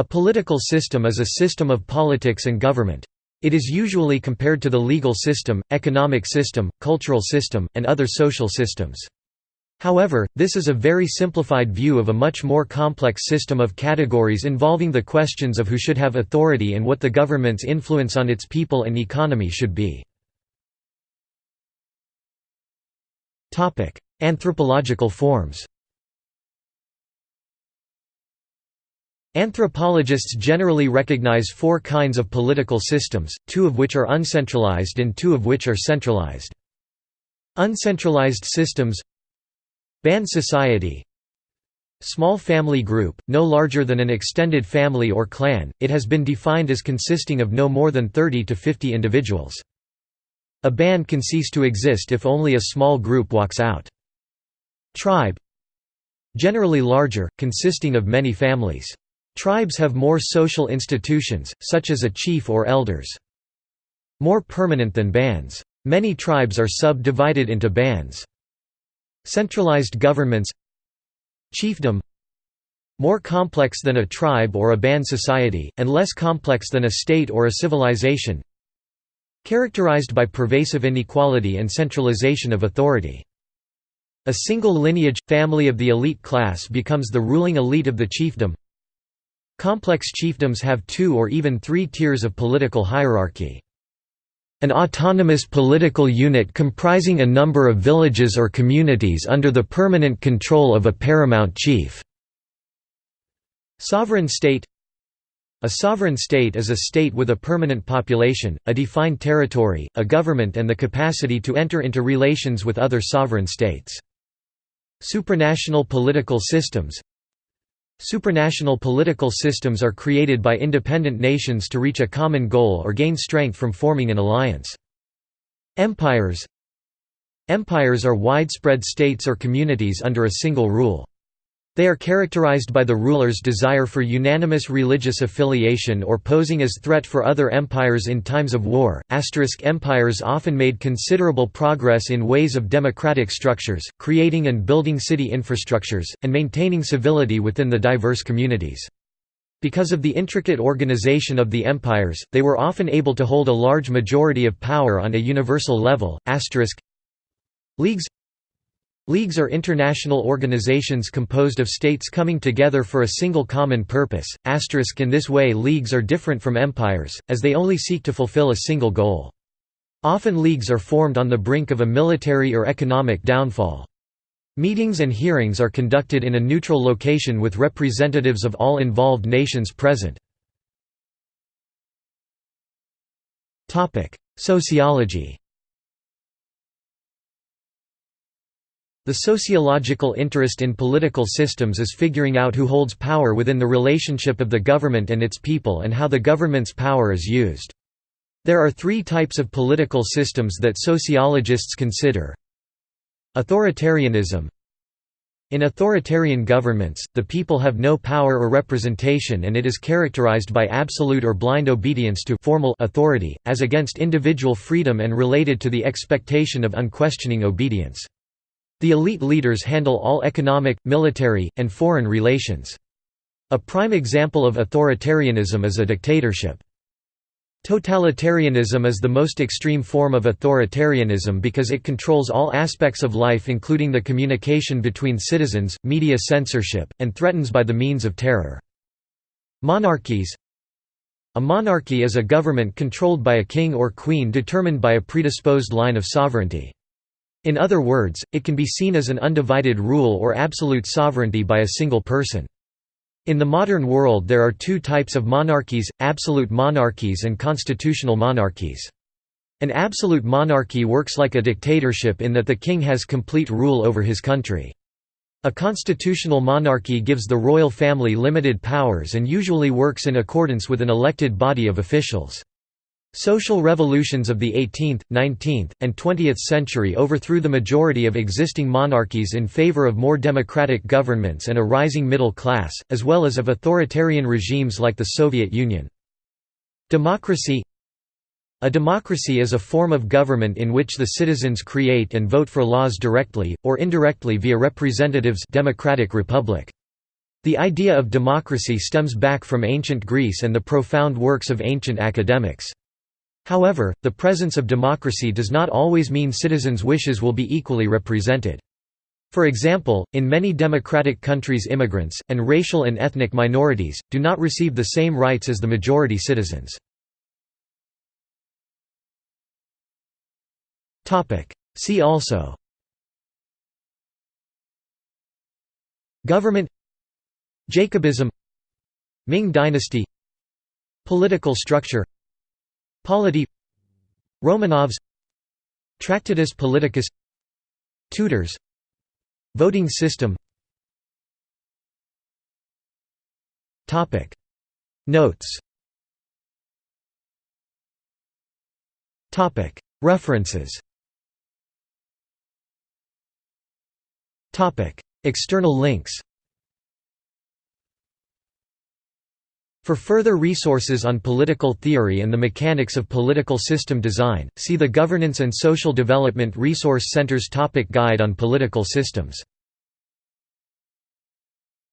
A political system is a system of politics and government. It is usually compared to the legal system, economic system, cultural system, and other social systems. However, this is a very simplified view of a much more complex system of categories involving the questions of who should have authority and what the government's influence on its people and economy should be. Anthropological forms Anthropologists generally recognize four kinds of political systems, two of which are uncentralized and two of which are centralized. Uncentralized systems Band society Small family group, no larger than an extended family or clan, it has been defined as consisting of no more than 30 to 50 individuals. A band can cease to exist if only a small group walks out. Tribe Generally larger, consisting of many families. Tribes have more social institutions, such as a chief or elders. More permanent than bands. Many tribes are subdivided into bands. Centralized governments Chiefdom More complex than a tribe or a band society, and less complex than a state or a civilization Characterized by pervasive inequality and centralization of authority. A single lineage, family of the elite class becomes the ruling elite of the chiefdom Complex chiefdoms have two or even three tiers of political hierarchy. An autonomous political unit comprising a number of villages or communities under the permanent control of a paramount chief. Sovereign state A sovereign state is a state with a permanent population, a defined territory, a government and the capacity to enter into relations with other sovereign states. Supranational political systems Supranational political systems are created by independent nations to reach a common goal or gain strength from forming an alliance. Empires Empires are widespread states or communities under a single rule. They are characterized by the ruler's desire for unanimous religious affiliation or posing as threat for other empires in times of war. Asterisk empires often made considerable progress in ways of democratic structures, creating and building city infrastructures, and maintaining civility within the diverse communities. Because of the intricate organization of the empires, they were often able to hold a large majority of power on a universal level. Asterisk Leagues Leagues are international organizations composed of states coming together for a single common purpose. Asterisk in this way leagues are different from empires, as they only seek to fulfill a single goal. Often leagues are formed on the brink of a military or economic downfall. Meetings and hearings are conducted in a neutral location with representatives of all involved nations present. Sociology The sociological interest in political systems is figuring out who holds power within the relationship of the government and its people and how the government's power is used. There are three types of political systems that sociologists consider. Authoritarianism In authoritarian governments, the people have no power or representation and it is characterized by absolute or blind obedience to formal authority, as against individual freedom and related to the expectation of unquestioning obedience. The elite leaders handle all economic, military, and foreign relations. A prime example of authoritarianism is a dictatorship. Totalitarianism is the most extreme form of authoritarianism because it controls all aspects of life including the communication between citizens, media censorship, and threatens by the means of terror. Monarchies A monarchy is a government controlled by a king or queen determined by a predisposed line of sovereignty. In other words, it can be seen as an undivided rule or absolute sovereignty by a single person. In the modern world there are two types of monarchies, absolute monarchies and constitutional monarchies. An absolute monarchy works like a dictatorship in that the king has complete rule over his country. A constitutional monarchy gives the royal family limited powers and usually works in accordance with an elected body of officials. Social revolutions of the 18th, 19th, and 20th century overthrew the majority of existing monarchies in favor of more democratic governments and a rising middle class, as well as of authoritarian regimes like the Soviet Union. Democracy A democracy is a form of government in which the citizens create and vote for laws directly, or indirectly via representatives democratic republic. The idea of democracy stems back from ancient Greece and the profound works of ancient academics. However, the presence of democracy does not always mean citizens' wishes will be equally represented. For example, in many democratic countries immigrants, and racial and ethnic minorities, do not receive the same rights as the majority citizens. See also Government Jacobism Ming dynasty Political structure Polity Romanovs Tractatus Politicus Tudors Voting system. Notes. References. External links For further resources on political theory and the mechanics of political system design, see the Governance and Social Development Resource Center's topic Guide on Political Systems